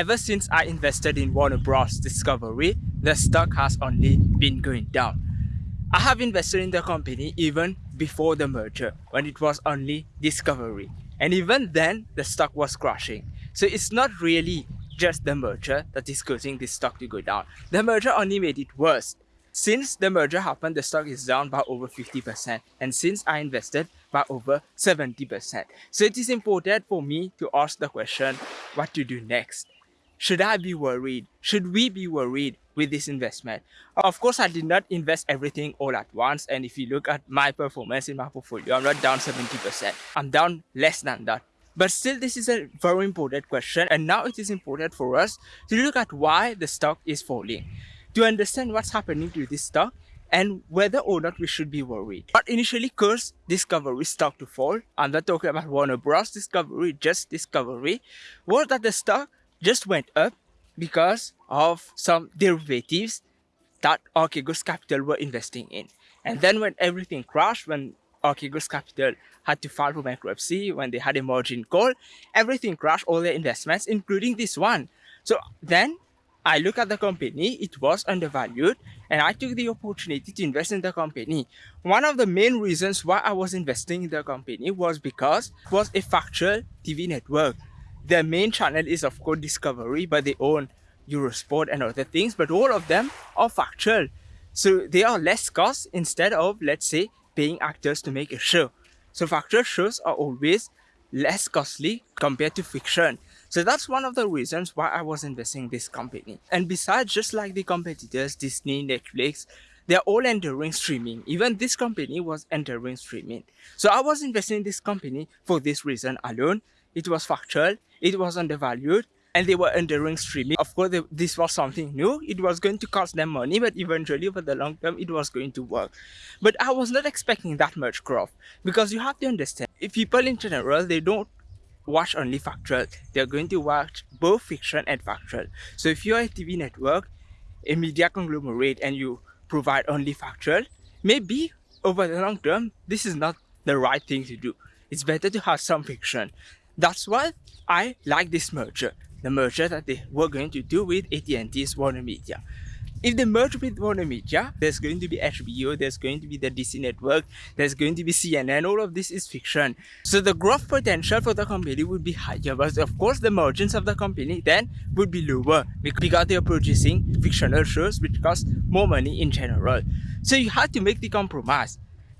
Ever since I invested in Warner Bros. Discovery, the stock has only been going down. I have invested in the company even before the merger when it was only Discovery. And even then, the stock was crashing. So it's not really just the merger that is causing this stock to go down. The merger only made it worse. Since the merger happened, the stock is down by over 50%. And since I invested by over 70%. So it is important for me to ask the question, what to do next? Should I be worried? Should we be worried with this investment? Of course, I did not invest everything all at once. And if you look at my performance in my portfolio, I'm not down 70%. I'm down less than that. But still, this is a very important question. And now it is important for us to look at why the stock is falling. To understand what's happening to this stock and whether or not we should be worried. But initially caused Discovery stock to fall, I'm not talking about Warner Bros. Discovery, just Discovery, was that the stock just went up because of some derivatives that Archegos Capital were investing in. And then when everything crashed, when Archegos Capital had to file for bankruptcy, when they had a margin call, everything crashed, all their investments, including this one. So then I look at the company, it was undervalued, and I took the opportunity to invest in the company. One of the main reasons why I was investing in the company was because it was a factual TV network. Their main channel is of course Discovery, but they own Eurosport and other things, but all of them are factual. So they are less cost instead of, let's say, paying actors to make a show. So factual shows are always less costly compared to fiction. So that's one of the reasons why I was investing in this company. And besides, just like the competitors, Disney, Netflix, they're all entering streaming. Even this company was entering streaming. So I was investing in this company for this reason alone. It was factual, it was undervalued, and they were enduring streaming. Of course, they, this was something new. It was going to cost them money, but eventually, over the long term, it was going to work. But I was not expecting that much growth because you have to understand, if people in general, they don't watch only factual, they're going to watch both fiction and factual. So if you're a TV network, a media conglomerate, and you provide only factual, maybe over the long term, this is not the right thing to do. It's better to have some fiction. That's why I like this merger the merger that they were going to do with AT&T's Warner Media. If they merge with Warner Media, there's going to be HBO, there's going to be the DC network, there's going to be CNN, all of this is fiction. So the growth potential for the company would be higher, but of course the margins of the company then would be lower because they're producing fictional shows which cost more money in general. So you have to make the compromise,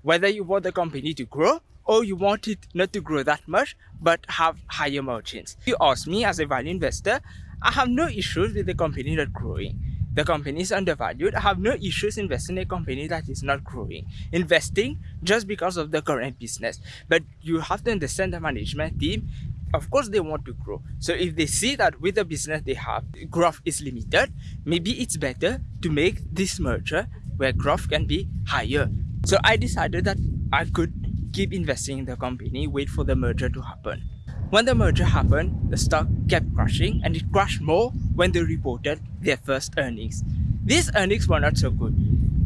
whether you want the company to grow or you want it not to grow that much but have higher margins. If you ask me as a value investor, I have no issues with the company not growing. The company is undervalued. I have no issues investing in a company that is not growing. Investing just because of the current business. But you have to understand the management team. Of course, they want to grow. So if they see that with the business they have, growth is limited, maybe it's better to make this merger where growth can be higher. So I decided that I could keep investing in the company, wait for the merger to happen. When the merger happened, the stock kept crashing and it crashed more when they reported their first earnings. These earnings were not so good.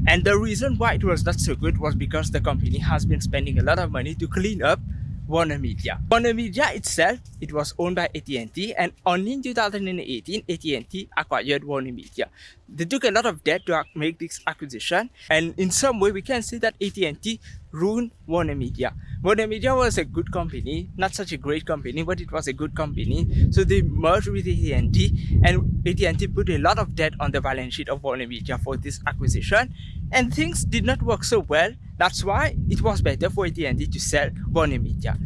And the reason why it was not so good was because the company has been spending a lot of money to clean up Warner Media. Warner Media itself, it was owned by AT&T and only in 2018, AT&T acquired Warner Media. They took a lot of debt to make this acquisition and in some way we can say that AT&T ruined Warner Media. Warner Media was a good company, not such a great company, but it was a good company. So they merged with AT&T and AT&T put a lot of debt on the balance sheet of Warner Media for this acquisition and things did not work so well. That's why it was better for AT&T to sell Warner Media.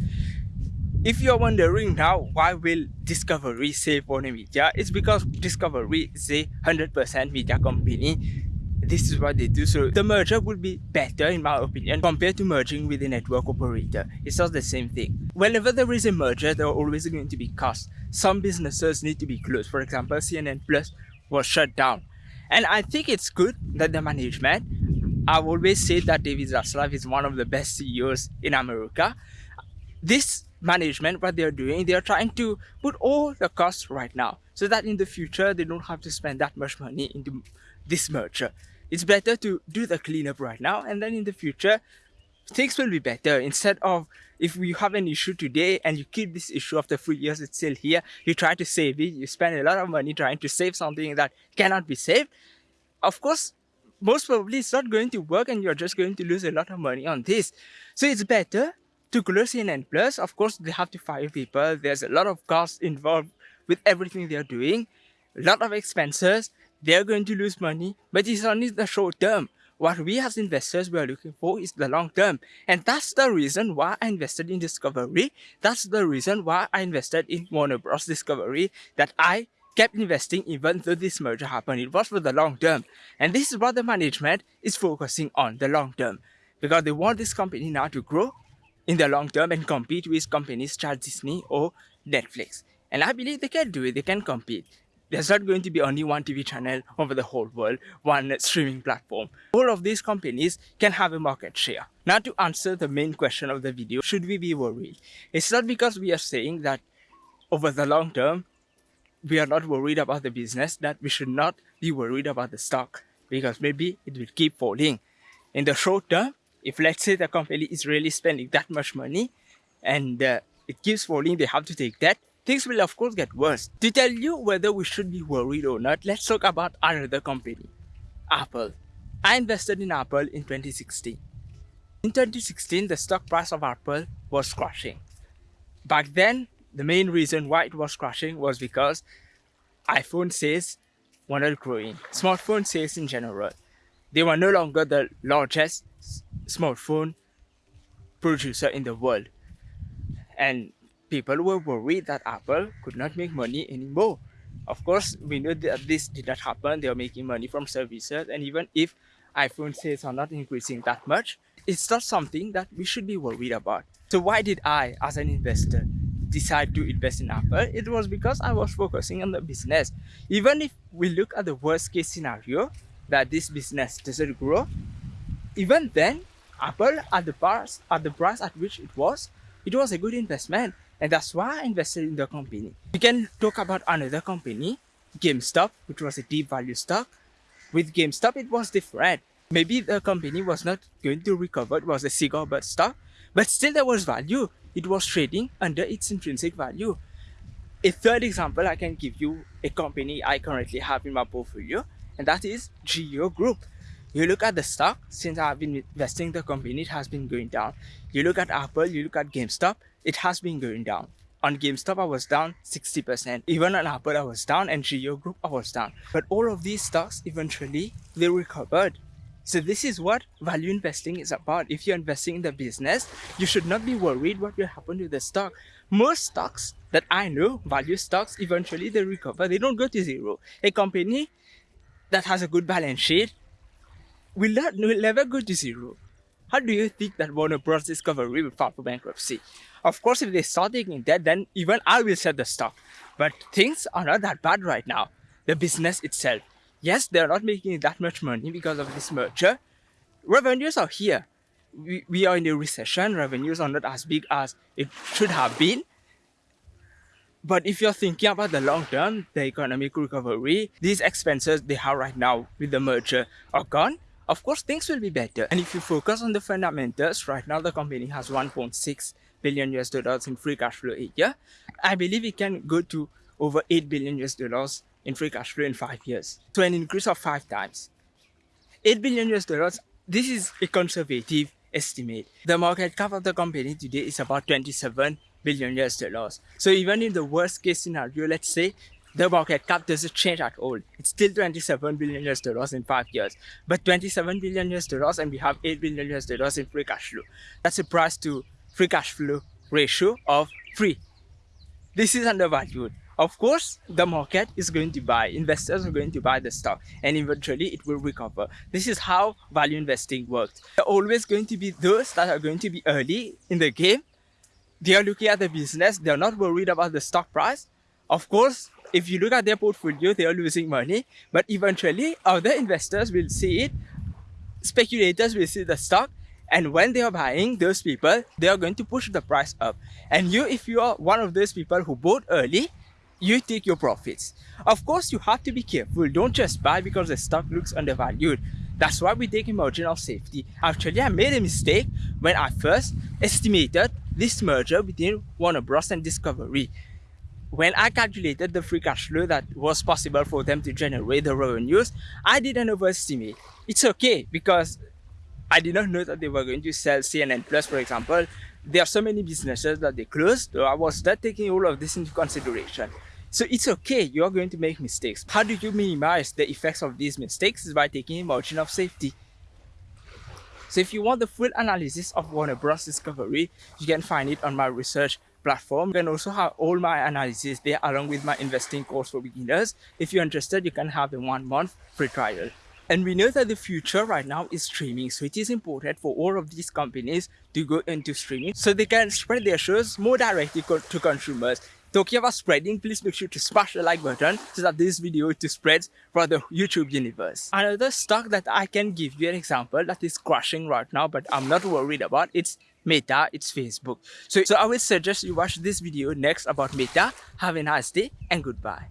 If you're wondering now why will Discovery save Warner Media, it's because Discovery is a 100% media company. This is what they do. So the merger would be better in my opinion compared to merging with a network operator. It's not the same thing. Whenever there is a merger, there are always going to be costs. Some businesses need to be closed. For example, CNN Plus was shut down and I think it's good that the management, I've always said that David Zaslav is one of the best CEOs in America. This management, what they're doing, they're trying to put all the costs right now so that in the future they don't have to spend that much money into this merger. It's better to do the cleanup right now and then in the future things will be better instead of if you have an issue today and you keep this issue after three years, it's still here, you try to save it, you spend a lot of money trying to save something that cannot be saved, of course, most probably it's not going to work and you're just going to lose a lot of money on this. So it's better to close in and plus, of course, they have to fire people. There's a lot of costs involved with everything they're doing, a lot of expenses. They're going to lose money, but it's only the short term. What we as investors we are looking for is the long term. And that's the reason why I invested in Discovery. That's the reason why I invested in Warner Bros. Discovery that I kept investing even though this merger happened. It was for the long term. And this is what the management is focusing on, the long term. Because they want this company now to grow in the long term and compete with companies such Disney or Netflix. And I believe they can do it, they can compete there's not going to be only one TV channel over the whole world, one streaming platform. All of these companies can have a market share. Now to answer the main question of the video, should we be worried? It's not because we are saying that over the long term, we are not worried about the business, that we should not be worried about the stock because maybe it will keep falling. In the short term, if let's say the company is really spending that much money and uh, it keeps falling, they have to take that, things will of course get worse. To tell you whether we should be worried or not, let's talk about another company, Apple. I invested in Apple in 2016. In 2016, the stock price of Apple was crashing. Back then, the main reason why it was crashing was because iPhone sales were not growing. Smartphone sales in general. They were no longer the largest smartphone producer in the world. And people were worried that Apple could not make money anymore. Of course, we know that this did not happen. They are making money from services. And even if iPhone sales are not increasing that much, it's not something that we should be worried about. So why did I, as an investor, decide to invest in Apple? It was because I was focusing on the business. Even if we look at the worst case scenario, that this business doesn't grow, even then, Apple at the price at the price at which it was, it was a good investment. And that's why I invested in the company. We can talk about another company, GameStop, which was a deep value stock. With GameStop, it was different. Maybe the company was not going to recover, it was a cigar butt stock, but still there was value. It was trading under its intrinsic value. A third example, I can give you a company I currently have in my portfolio, and that is Geo Group. You look at the stock, since I've been investing the company, it has been going down. You look at Apple, you look at GameStop, it has been going down. On GameStop, I was down 60%. Even on Apple, I was down, and Geo Group, I was down. But all of these stocks, eventually, they recovered. So this is what value investing is about. If you're investing in the business, you should not be worried what will happen to the stock. Most stocks that I know, value stocks, eventually they recover. They don't go to zero. A company that has a good balance sheet will, not, will never go to zero. How do you think that Warner Bros. Discovery will file for bankruptcy? Of course, if they start taking debt, then even I will sell the stock. But things are not that bad right now. The business itself. Yes, they're not making that much money because of this merger. Revenues are here. We, we are in a recession. Revenues are not as big as it should have been. But if you're thinking about the long term, the economic recovery, these expenses they have right now with the merger are gone of course things will be better and if you focus on the fundamentals right now the company has 1.6 billion US dollars in free cash flow a year. I believe it can go to over 8 billion US dollars in free cash flow in five years. So an increase of five times. 8 billion US dollars, this is a conservative estimate. The market cap of the company today is about 27 billion US dollars. So even in the worst case scenario, let's say the market cap doesn't change at all. It's still 27 billion US dollars in five years. But 27 billion US dollars and we have 8 billion US dollars in free cash flow. That's a price to free cash flow ratio of 3. This is undervalued. Of course, the market is going to buy, investors are going to buy the stock and eventually it will recover. This is how value investing works. There are always going to be those that are going to be early in the game. They are looking at the business, they are not worried about the stock price. Of course, if you look at their portfolio, they are losing money, but eventually other investors will see it, speculators will see the stock and when they are buying those people they are going to push the price up. And you if you are one of those people who bought early you take your profits. Of course you have to be careful. Don't just buy because the stock looks undervalued that's why we take a margin of safety actually i made a mistake when i first estimated this merger between Warner Bros. and Discovery. When I calculated the free cash flow that was possible for them to generate the revenues, I didn't overestimate. It's okay because I did not know that they were going to sell CNN Plus, for example. There are so many businesses that they closed. So I was not taking all of this into consideration. So it's okay, you're going to make mistakes. How do you minimize the effects of these mistakes? Is by taking a margin of safety. So if you want the full analysis of Warner Bros. Discovery, you can find it on my research platform. You can also have all my analysis there along with my investing course for beginners. If you're interested, you can have a one month free trial. And we know that the future right now is streaming. So it is important for all of these companies to go into streaming so they can spread their shows more directly to consumers. Talking about spreading, please make sure to smash the like button so that this video to spread for the YouTube universe. Another stock that I can give you an example that is crashing right now, but I'm not worried about, it's Meta, it's Facebook. So, so I will suggest you watch this video next about Meta. Have a nice day and goodbye.